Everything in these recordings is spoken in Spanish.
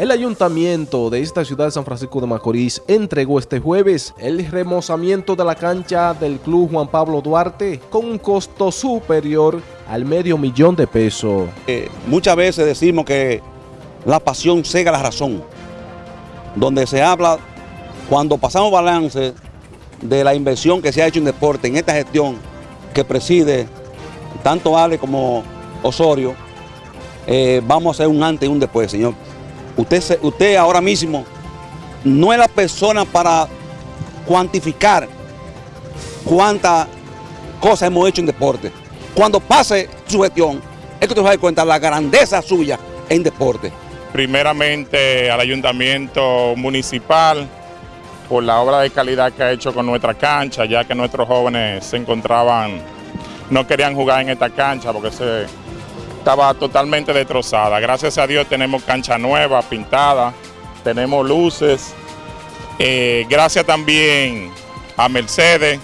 El ayuntamiento de esta ciudad de San Francisco de Macorís entregó este jueves el remozamiento de la cancha del Club Juan Pablo Duarte con un costo superior al medio millón de pesos. Eh, muchas veces decimos que la pasión cega la razón, donde se habla, cuando pasamos balance de la inversión que se ha hecho en deporte, en esta gestión que preside tanto Ale como Osorio, eh, vamos a hacer un antes y un después, señor. Usted, usted ahora mismo no es la persona para cuantificar cuántas cosas hemos hecho en deporte. Cuando pase su gestión, es que usted va a dar cuenta de la grandeza suya en deporte. Primeramente al ayuntamiento municipal por la obra de calidad que ha hecho con nuestra cancha, ya que nuestros jóvenes se encontraban, no querían jugar en esta cancha porque se estaba totalmente destrozada. Gracias a Dios tenemos cancha nueva, pintada, tenemos luces. Eh, gracias también a Mercedes,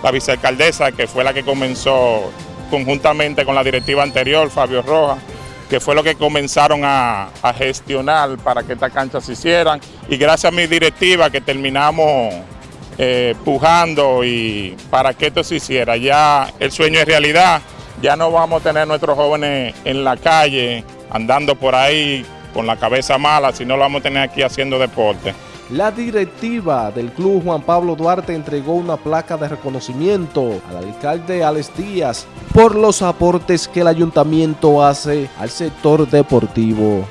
la vicealcaldesa, que fue la que comenzó conjuntamente con la directiva anterior, Fabio Rojas, que fue lo que comenzaron a, gestionar para que esta cancha se hicieran. Y gracias a mi directiva que terminamos eh, pujando y para que esto se hiciera. Ya el sueño es realidad ya no vamos a tener nuestros jóvenes en la calle, andando por ahí con la cabeza mala, sino lo vamos a tener aquí haciendo deporte. La directiva del Club Juan Pablo Duarte entregó una placa de reconocimiento al alcalde Alex Díaz por los aportes que el ayuntamiento hace al sector deportivo.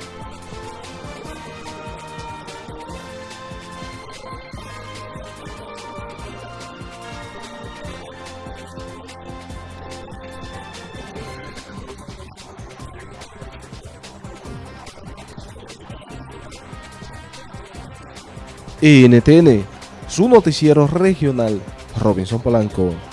NTN, su noticiero regional, Robinson Polanco.